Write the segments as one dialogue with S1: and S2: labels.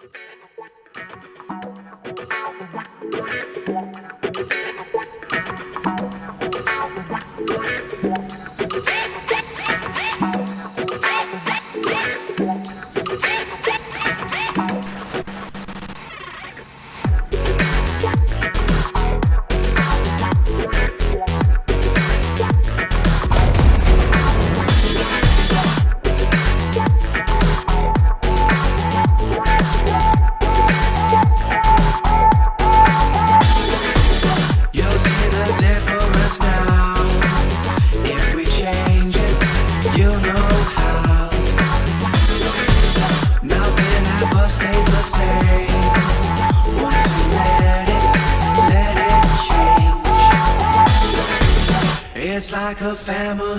S1: Thank you. Family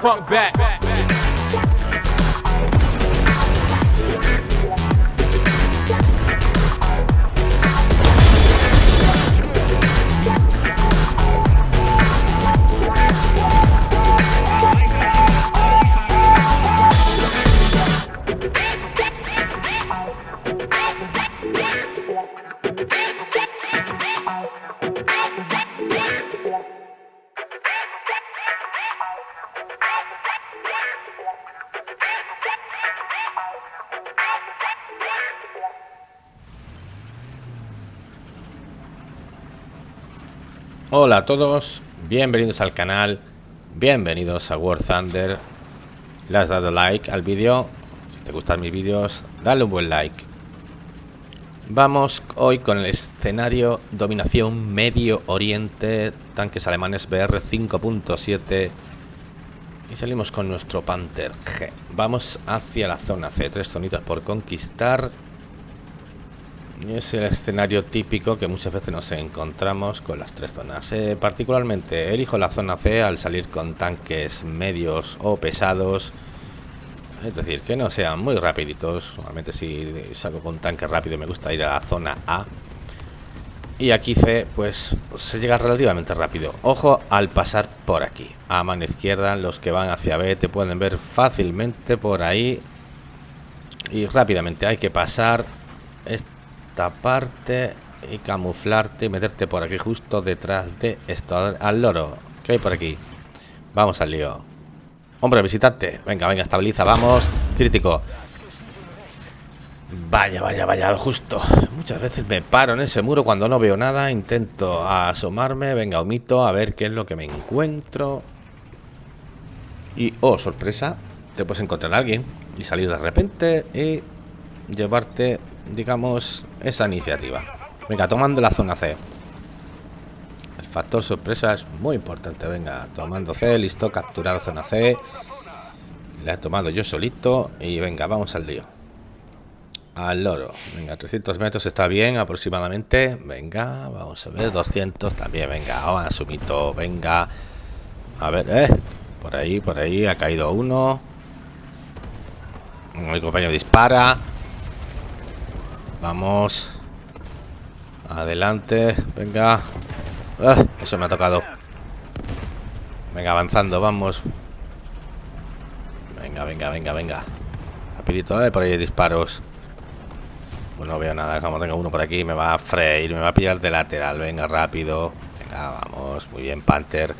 S2: funk back.
S3: Hola a todos, bienvenidos al canal, bienvenidos a War Thunder. Le has dado like al vídeo, si te gustan mis vídeos, dale un buen like. Vamos hoy con el escenario Dominación Medio Oriente, tanques alemanes BR 5.7 y salimos con nuestro Panther G. Vamos hacia la zona C, tres zonitas por conquistar. Es el escenario típico que muchas veces nos encontramos con las tres zonas. Eh, particularmente elijo la zona C al salir con tanques medios o pesados. Es decir, que no sean muy rapiditos. Normalmente si salgo con tanque rápido me gusta ir a la zona A. Y aquí C, pues se llega relativamente rápido. Ojo al pasar por aquí. A mano izquierda, los que van hacia B te pueden ver fácilmente por ahí. Y rápidamente hay que pasar esta parte y camuflarte y meterte por aquí justo detrás de esto. Al loro. ¿Qué hay por aquí? Vamos al lío. Hombre, visitante. Venga, venga, estabiliza. Vamos. Crítico. Vaya, vaya, vaya, justo. Muchas veces me paro en ese muro cuando no veo nada. Intento asomarme. Venga, omito a ver qué es lo que me encuentro. Y, oh, sorpresa. Te puedes encontrar a alguien y salir de repente y llevarte, digamos, esa iniciativa. Venga, tomando la zona C. El factor sorpresa es muy importante. Venga, tomando C, listo, capturado zona C. La he tomado yo solito y venga, vamos al lío. Al loro. Venga, 300 metros está bien aproximadamente. Venga, vamos a ver, 200 también. Venga, vamos sumito. Venga. A ver, eh. Por ahí, por ahí ha caído uno. Mi compañero dispara. Vamos. Adelante. Venga. Ah, eso me ha tocado. Venga, avanzando, vamos. Venga, venga, venga, venga. Rapidito, eh, por ahí hay disparos. Pues no veo nada. Como tengo uno por aquí, me va a freír, me va a pillar de lateral. Venga, rápido. Venga, vamos. Muy bien, Panther.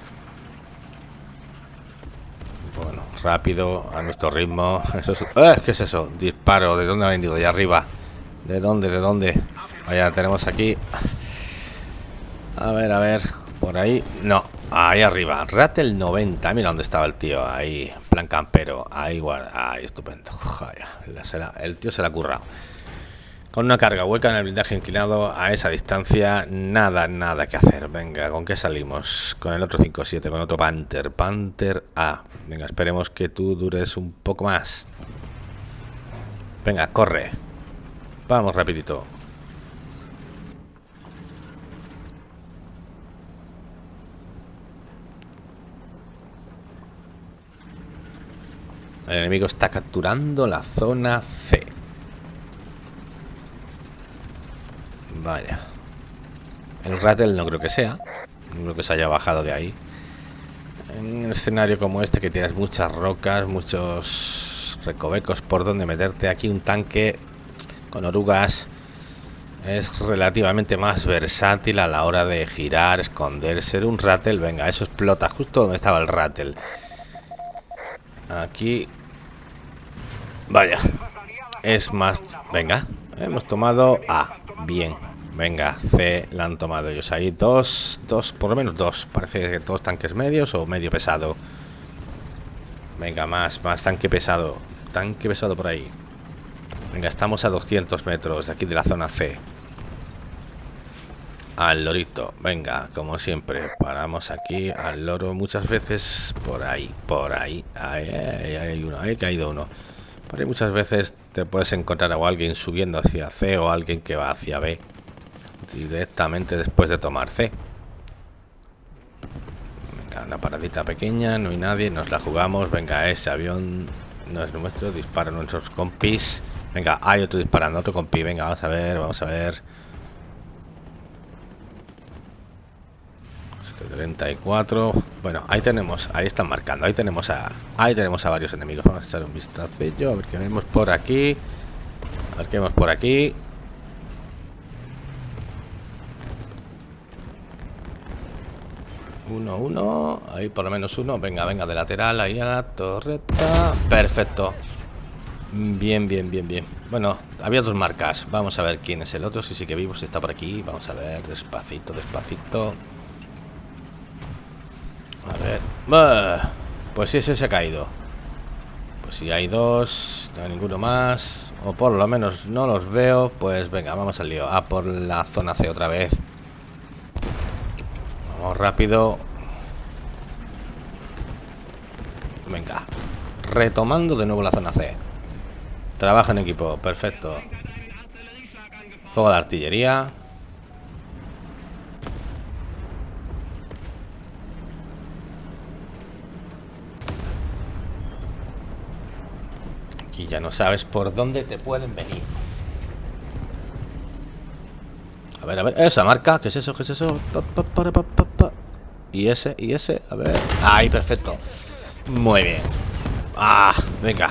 S3: Bueno, rápido, a nuestro ritmo. Eso es... ¡Eh! ¿Qué es eso? Disparo. ¿De dónde ha venido? De arriba. ¿De dónde? ¿De dónde? Vaya, tenemos aquí. A ver, a ver. Por ahí. No. Ahí arriba. Ratel 90. Mira dónde estaba el tío. Ahí. Plan campero. Ahí igual. Ahí, estupendo. El tío se la ha currado. Con una carga hueca en el blindaje inclinado a esa distancia, nada, nada que hacer. Venga, ¿con qué salimos? Con el otro 5-7, con otro Panther. Panther A. Venga, esperemos que tú dures un poco más. Venga, corre. Vamos rapidito. El enemigo está capturando la zona C. Vaya. El Rattle no creo que sea. No creo que se haya bajado de ahí. En un escenario como este que tienes muchas rocas, muchos recovecos por donde meterte. Aquí un tanque con orugas es relativamente más versátil a la hora de girar, esconderse. Un Rattle, venga, eso explota justo donde estaba el Rattle. Aquí Vaya. Es más... Venga. Hemos tomado A. Bien. Venga, C la han tomado ellos. Ahí dos, dos, por lo menos dos. Parece que dos tanques medios o medio pesado. Venga, más, más tanque pesado. Tanque pesado por ahí. Venga, estamos a 200 metros de aquí de la zona C. Al lorito. Venga, como siempre. Paramos aquí al loro muchas veces. Por ahí, por ahí. Ahí, ahí hay uno. Ahí ha caído uno. Por ahí muchas veces te puedes encontrar a alguien subiendo hacia C o alguien que va hacia B directamente después de tomar C. Venga, una paradita pequeña, no hay nadie, nos la jugamos. Venga, ese avión no es nuestro, dispara nuestros compis. Venga, hay otro disparando, otro compi. Venga, vamos a ver, vamos a ver. 34 bueno ahí tenemos ahí están marcando ahí tenemos a ahí tenemos a varios enemigos vamos a echar un vistacillo a ver qué vemos por aquí a ver qué vemos por aquí uno uno ahí por lo menos uno venga venga de lateral ahí a la torreta perfecto bien bien bien bien bueno había dos marcas vamos a ver quién es el otro si sí que vivo si está por aquí vamos a ver despacito despacito a ver. Pues sí, ese se ha caído. Pues si hay dos, no hay ninguno más. O por lo menos no los veo. Pues venga, vamos al lío. A por la zona C otra vez. Vamos rápido. Venga. Retomando de nuevo la zona C. Trabaja en equipo. Perfecto. Fuego de artillería. Y ya no sabes por dónde te pueden venir. A ver, a ver. Esa marca. ¿Qué es eso? ¿Qué es eso? y ese, y ese. A ver. Ahí, perfecto. Muy bien. Ah, venga.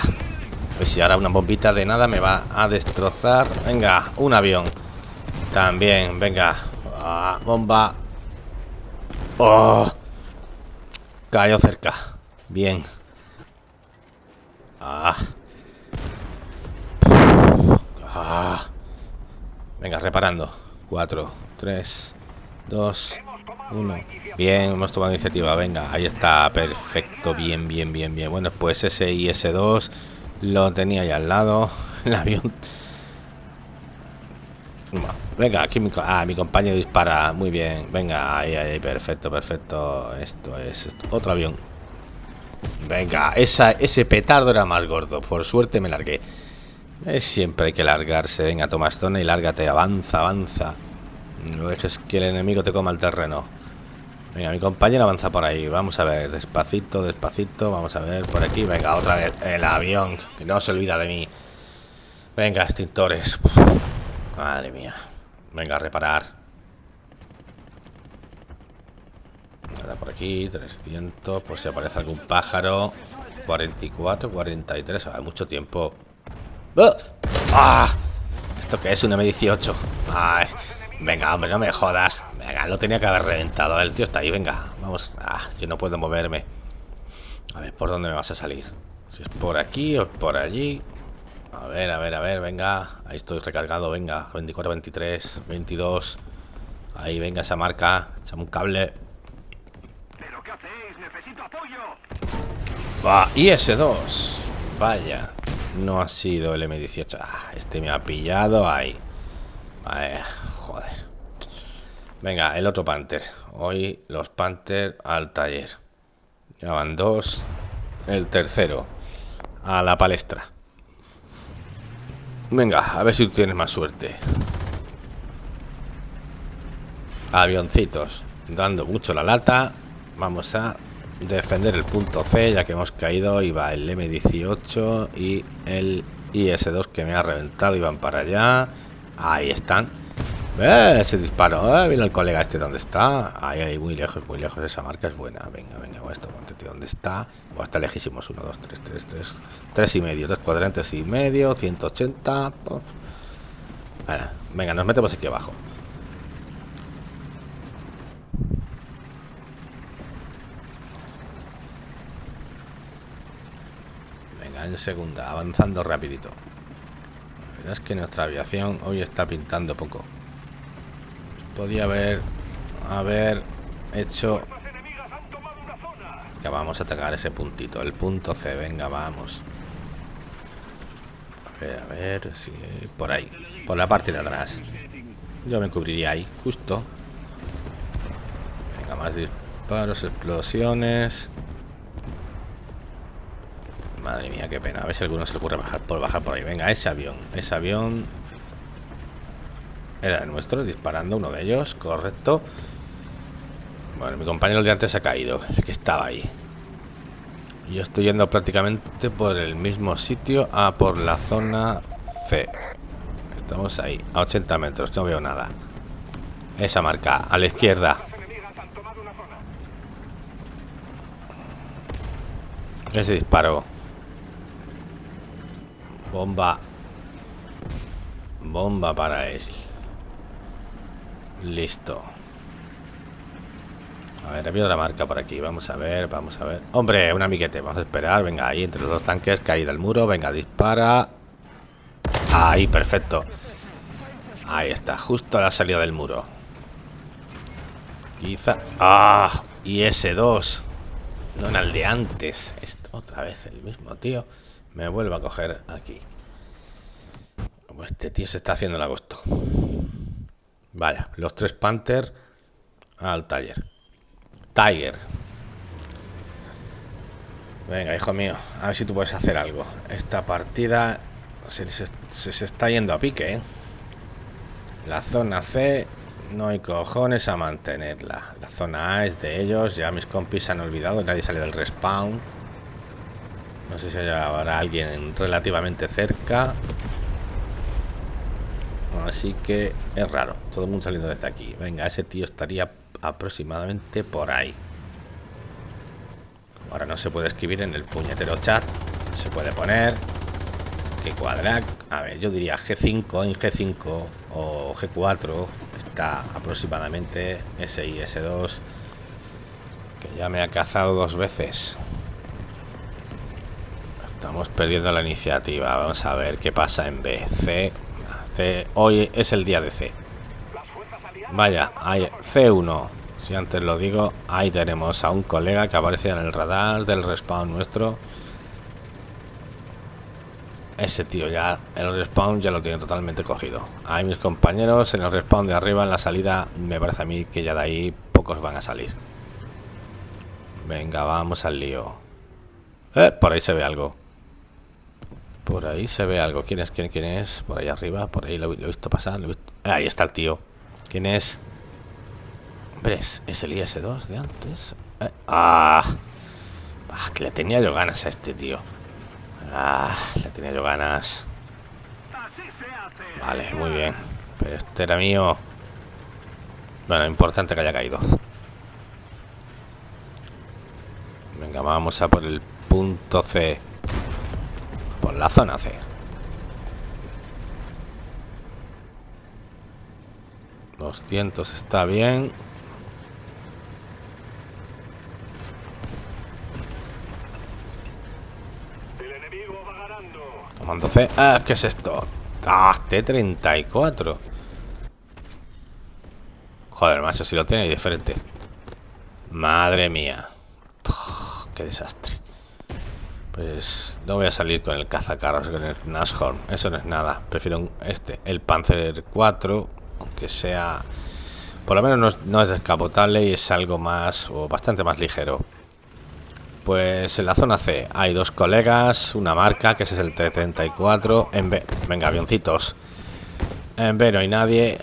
S3: Pues si ahora una bombita de nada me va a destrozar. Venga, un avión. También, venga. Ah, bomba. Oh. Cayó cerca. Bien. Ah. Ah. Venga, reparando. 4, 3, 2, 1. Bien, hemos tomado iniciativa. Venga, ahí está. Perfecto. Bien, bien, bien, bien. Bueno, pues ese IS-2 lo tenía ahí al lado. El avión. Venga, aquí mi, ah, mi compañero dispara. Muy bien. Venga, ahí, ahí. Perfecto, perfecto. Esto es otro avión. Venga, esa, ese petardo era más gordo. Por suerte me largué. Es siempre hay que largarse. Venga, toma zona y lárgate. Avanza, avanza. No dejes que el enemigo te coma el terreno. Venga, mi compañero avanza por ahí. Vamos a ver, despacito, despacito. Vamos a ver por aquí. Venga, otra vez el avión. Que no se olvida de mí. Venga, extintores. Madre mía. Venga, a reparar. Nada por aquí, 300. Por si aparece algún pájaro. 44, 43. Hay mucho tiempo. ¡Ah! ¿Esto qué es? Un M18. Ay, venga, hombre, no me jodas. Venga, lo tenía que haber reventado. El tío está ahí, venga. Vamos. Ah, yo no puedo moverme. A ver, ¿por dónde me vas a salir? Si es por aquí o por allí. A ver, a ver, a ver, venga. Ahí estoy recargado, venga. 24, 23, 22. Ahí, venga esa marca. Echame un cable. ¿Pero qué hacéis? Necesito apoyo. Va, IS-2. Vaya. No ha sido el M18. Ah, este me ha pillado ahí. Vale, joder. Venga, el otro Panther. Hoy los Panther al taller. Ya van dos. El tercero. A la palestra. Venga, a ver si tienes más suerte. Avioncitos. Dando mucho la lata. Vamos a defender el punto C, ya que hemos caído. Iba el M18 y el IS-2 que me ha reventado. Iban para allá. Ahí están. ¡Eh! Ese disparo. ¡Eh! Mira el colega este dónde está. Ahí, ahí, muy lejos, muy lejos. Esa marca es buena. Venga, venga, esto, ponte, tío. ¿Dónde está? O está lejísimos. 1, 2, 3, 3, 3. 3 y medio. 3 cuadrantes y medio. 180. Bueno, venga, nos metemos aquí abajo. Venga, en segunda. Avanzando rapidito. La verdad es que nuestra aviación hoy está pintando poco. Podía haber haber hecho que vamos a atacar ese puntito el punto C venga vamos. A ver a ver si por ahí por la parte de atrás. Yo me cubriría ahí justo. Venga más disparos explosiones. Madre mía qué pena. A ver si alguno se le ocurre bajar por bajar por ahí. Venga ese avión ese avión era el nuestro, disparando uno de ellos, correcto. Bueno, mi compañero de antes ha caído, el que estaba ahí. Yo estoy yendo prácticamente por el mismo sitio, a por la zona C. Estamos ahí, a 80 metros, no veo nada. Esa marca, a la izquierda. Ese disparo. Bomba. Bomba para él. Listo. A ver, había otra marca por aquí. Vamos a ver, vamos a ver. Hombre, un amiguete. Vamos a esperar. Venga, ahí entre los dos tanques. Caída al muro. Venga, dispara. Ahí, perfecto. Ahí está, justo a la salida del muro. Quizá... ¡Ah! Y ese 2 No en el de antes. Esto, otra vez el mismo, tío. Me vuelvo a coger aquí. Este tío se está haciendo el agosto. Vaya, los tres Panther al taller. Tiger. Venga, hijo mío, a ver si tú puedes hacer algo. Esta partida se, se, está yendo a pique, ¿eh? La zona C no hay cojones a mantenerla. La zona A es de ellos. Ya mis compis se han olvidado. Nadie sale del respawn. No sé si habrá alguien relativamente cerca. Así que es raro. Todo el mundo saliendo desde aquí. Venga, ese tío estaría aproximadamente por ahí. Ahora no se puede escribir en el puñetero chat. Se puede poner que cuadra. A ver, yo diría G5 en G5 o G4 está aproximadamente ese y S2 que ya me ha cazado dos veces. Estamos perdiendo la iniciativa. Vamos a ver qué pasa en B. C hoy es el día de C. Vaya, hay C1. Si antes lo digo, ahí tenemos a un colega que aparece en el radar del respawn nuestro. Ese tío ya, el respawn ya lo tiene totalmente cogido. Hay mis compañeros en el respawn de arriba, en la salida, me parece a mí que ya de ahí pocos van a salir. Venga, vamos al lío. Eh, por ahí se ve algo. Por ahí se ve algo. ¿Quién es? ¿Quién, quién es? Por ahí arriba. Por ahí lo, he visto pasar. Ahí está el tío. ¿Quién es? Hombre, es, el IS-2 de antes. Eh, ah, ah, le tenía yo ganas a este tío. Ah, le tenía yo ganas. Vale, muy bien. Pero este era mío. Bueno, importante que haya caído. Venga, vamos a por el punto C la zona C. ...200 está bien... Tomando C... Ah, ¿qué es esto? Ah, T-34 Joder, macho, si lo tiene diferente Madre mía. Qué desastre Pues no voy a salir con el cazacarros, con el Nashorn. Eso no es nada. Prefiero este, el Panzer 4, aunque sea... Por lo menos no es, descapotable y es algo más o bastante más ligero. Pues en la zona C hay dos colegas, una marca, que ese es el 334. En B... Venga, avioncitos. En B no hay nadie.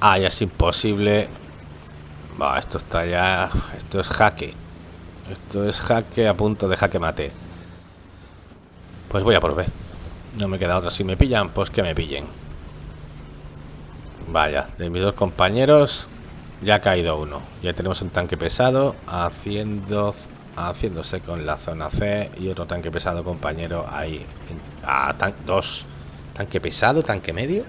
S3: Ah, ya es imposible. Va, esto está ya... Esto es jaque. Esto es jaque a punto de jaque mate. Pues voy a por. No me queda otra. Si me pillan, pues que me pillen. Vaya, de mis dos compañeros ya ha caído uno. Ya tenemos un tanque pesado haciendo haciéndose con la zona C y otro tanque pesado compañero ahí. Ah, dos. Tanque pesado, tanque medio.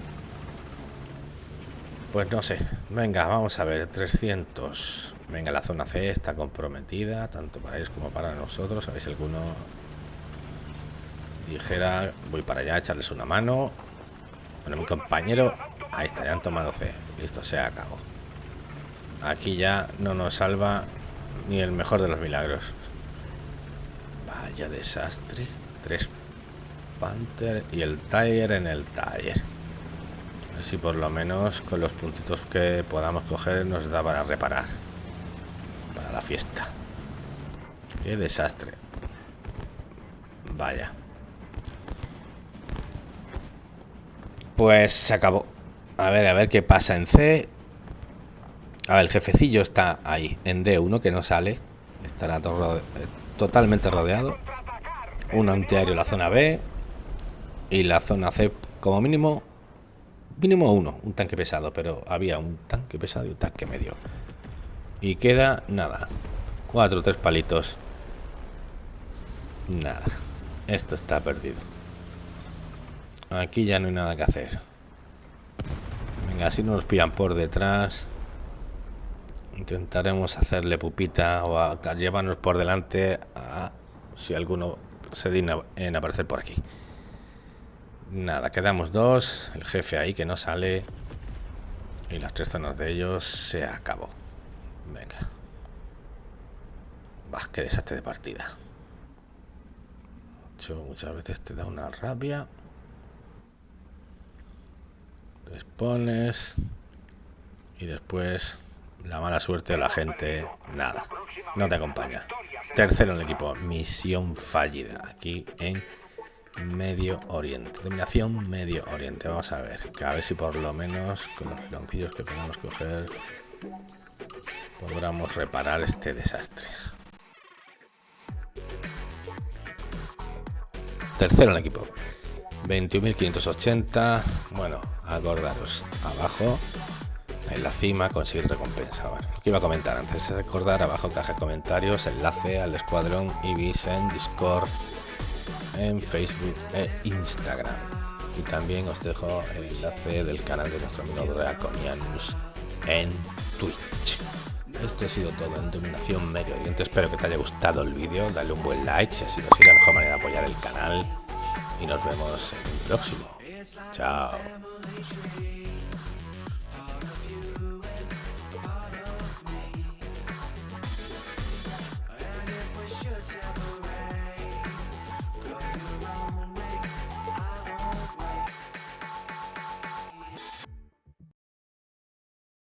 S3: Pues no sé. Venga, vamos a ver. 300. Venga, la zona C está comprometida, tanto para ellos como para nosotros. ¿Sabéis alguno? Dijera, voy para allá a echarles una mano. Bueno, mi compañero, ahí está, ya han tomado C. Listo, se acabó. Aquí ya no nos salva ni el mejor de los milagros. Vaya desastre. Tres Panther y el Tiger en el Tiger. A ver si por lo menos con los puntitos que podamos coger nos da para reparar la fiesta. Qué desastre. Vaya. Pues se acabó. A ver, a ver qué pasa en C. A ver, el jefecillo está ahí, en D1, que no sale. Estará todo totalmente rodeado. Un antiaéreo la zona B. Y la zona C, como mínimo, mínimo uno, un tanque pesado. Pero había un tanque pesado y un tanque medio. Y queda nada. Cuatro, tres palitos. Nada. Esto está perdido. Aquí ya no hay nada que hacer. Venga, si no nos pillan por detrás. Intentaremos hacerle pupita o llevarnos por delante a, si alguno se digna en aparecer por aquí. Nada, quedamos dos. El jefe ahí que no sale. Y las tres zonas de ellos se acabó. Venga. Bah, qué desastre de partida. Hecho, muchas veces te da una rabia. Te expones. Y después la mala suerte de la gente, nada. No te acompaña. Tercero en el equipo, misión fallida. Aquí en Medio Oriente. Dominación Medio Oriente. Vamos a ver. A ver si por lo menos con los piloncillos que podemos coger podamos reparar este desastre. Tercero en el equipo. 21.580. Bueno, acordaros. Abajo, en la cima, conseguir recompensa. Bueno, lo que iba a comentar antes de recordar, abajo caja de comentarios, enlace al escuadrón Ibis en Discord, en Facebook e Instagram. Y también os dejo el enlace del canal de nuestro amigo Draconianus en Twitch. Esto ha sido todo en Dominación Medio Oriente. Espero que te haya gustado el vídeo. Dale un buen like si así no es la mejor manera de apoyar el canal. Y nos vemos en el próximo. Chao.